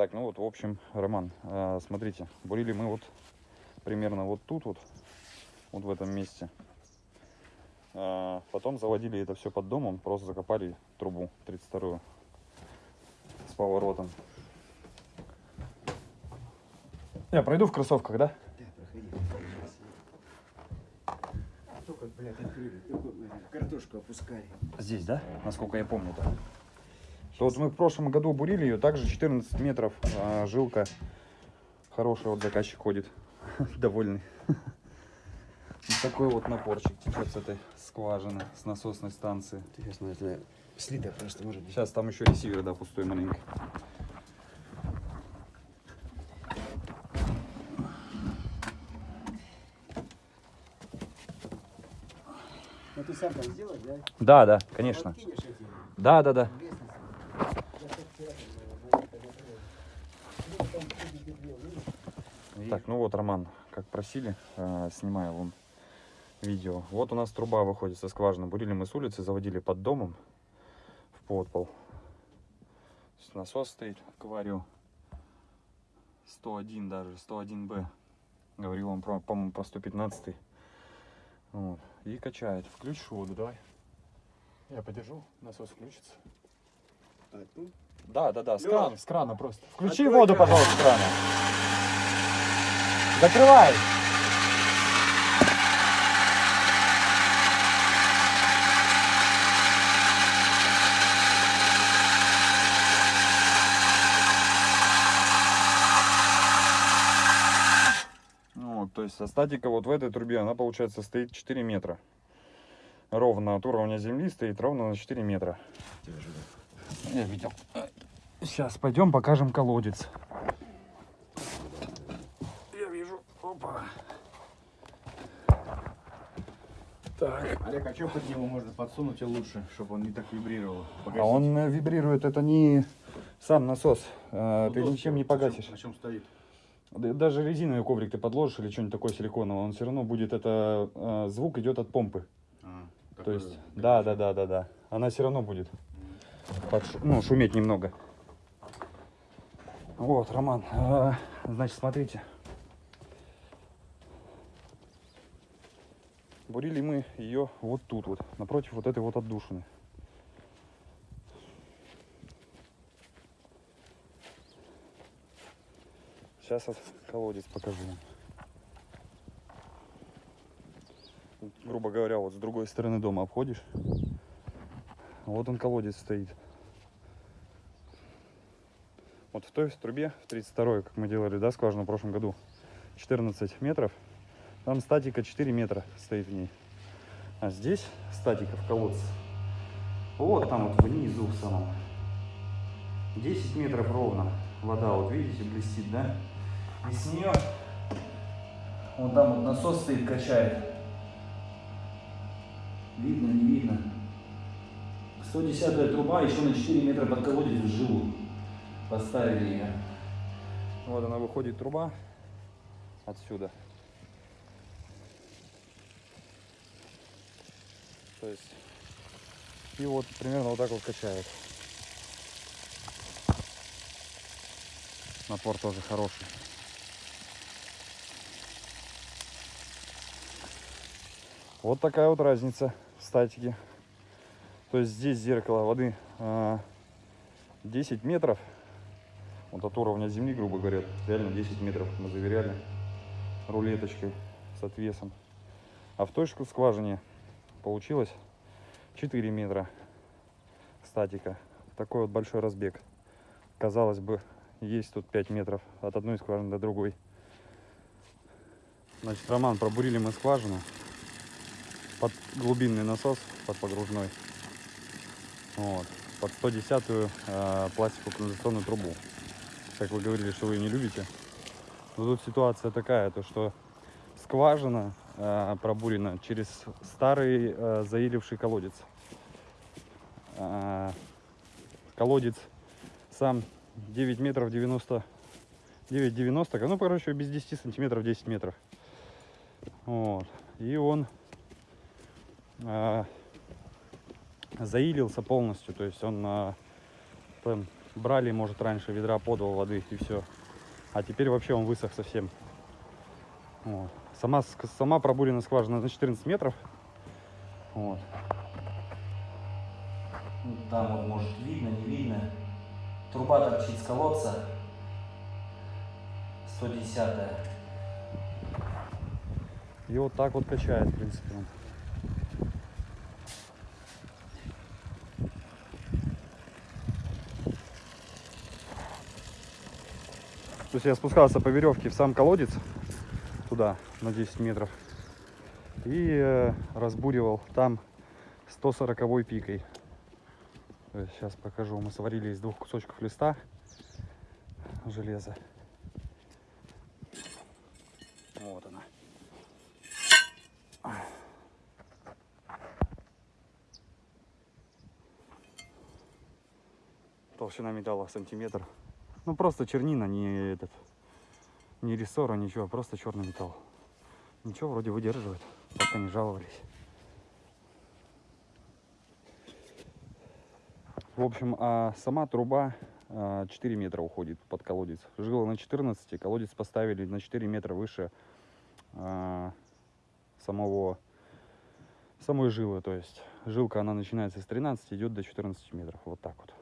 Так, ну вот, в общем, Роман, э, смотрите, бурили мы вот примерно вот тут вот, вот в этом месте. Э, потом заводили это все под домом, просто закопали трубу 32 с поворотом. Я пройду в кроссовках, да? Да, проходи. Только, блядь, открыли. Только, э, картошку опускали. Здесь, да? Насколько я помню, да. То вот мы в прошлом году бурили ее, также 14 метров, а, жилка. Хороший вот заказчик ходит, довольный. Вот такой вот напорчик течет с этой скважины, с насосной станции. Интересно, это слито просто может быть. Сейчас там еще ресивер, да, пустой маленький. Ну ты сам там сделаешь, да? Да, да, конечно. Да, да, да. лестницы. Я так вчера там, э, когда был. Ну, там ходите две, Так, ну вот, Роман, как просили, э, снимаю вам видео. Вот у нас труба выходит со скважины. Бурили мы с улицы, заводили под домом в подпол. Насос стоит, аквариум. 101 даже, 101Б. Говорил он, про, по-моему, про 115. Вот. И качает. Включишь воду, давай. Я подержу, насос включится. Тут? Да, да, да, с Лёш, крана, с крана просто. Включи открой воду, кран. пожалуйста, с крана. Закрывай. Ну Вот, то есть а статика вот в этой трубе, она получается стоит 4 метра. Ровно от уровня земли стоит ровно на 4 метра. Я видел. Сейчас пойдем покажем колодец. Я вижу. Опа. Так. Олег, а что под него можно подсунуть и лучше, чтобы он не так вибрировал? А он э, вибрирует, это не сам насос. Э, ты ничем не погасишь. На чем стоит? Да- Даже резиновый коврик ты подложишь или что-нибудь такое силиконовое, он все равно будет, это э, звук идет от помпы. А, То есть, да, да, да, да, да. Она все равно будет подш- ну, шуметь немного. Вот, Роман, значит, смотрите. Бурили мы ее вот тут вот, напротив вот этой вот отдушины. Сейчас колодец покажу Грубо говоря, вот с другой стороны дома обходишь. Вот он колодец стоит. Вот в той трубе, в 32 как мы делали, да, скважину в прошлом году, 14 метров. Там статика 4 метра стоит в ней. А здесь статика в колодце. Вот там вот внизу в самом. 10 метров ровно. Вода, вот видите, блестит, да? И с нее вот там вот насос стоит, качает. Видно, не видно. 110 труба еще на 4 метра под колодец в жилу. Поставили ее. Вот она выходит труба отсюда. То есть и вот примерно вот так вот качает. Напор тоже хороший. Вот такая вот разница в статике. То есть здесь зеркало воды а, 10 метров. Вот от уровня земли, грубо говоря, реально 10 метров мы заверяли рулеточкой с отвесом. А в же скважине получилось 4 метра статика. Такой вот большой разбег. Казалось бы, есть тут 5 метров от одной скважины до другой. Значит, Роман, пробурили мы скважину под глубинный насос, под погружной. Вот. Под 110 э, пластиковую канализационную трубу. Как вы говорили, что вы ее не любите. Но тут ситуация такая, то что скважина э, пробурена через старый э, заиливший колодец. А, колодец сам 9 метров 90 9 90 ну короче без 10 сантиметров 10 метров вот и он а, заилился полностью то есть он а, там брали, может, раньше ведра по два воды и все. А теперь вообще он высох совсем. Вот. Сама, сама пробурена скважина на 14 метров. Вот. Там вот может видно, не видно. Труба торчит с колодца. 110 -я. И вот так вот качает, в принципе. он. То есть я спускался по веревке в сам колодец, туда, на 10 метров, и э, разбуривал там 140 пикой. сейчас покажу. Мы сварили из двух кусочков листа железа. Вот она. Толщина металла сантиметр. Ну просто чернина, не этот, не рессора, ничего, просто черный металл. Ничего, вроде выдерживает, пока не жаловались. В общем, а сама труба а, 4 метра уходит под колодец. Жила на 14, колодец поставили на 4 метра выше а, самого самой жилы. То есть жилка она начинается с 13, идет до 14 метров. Вот так вот.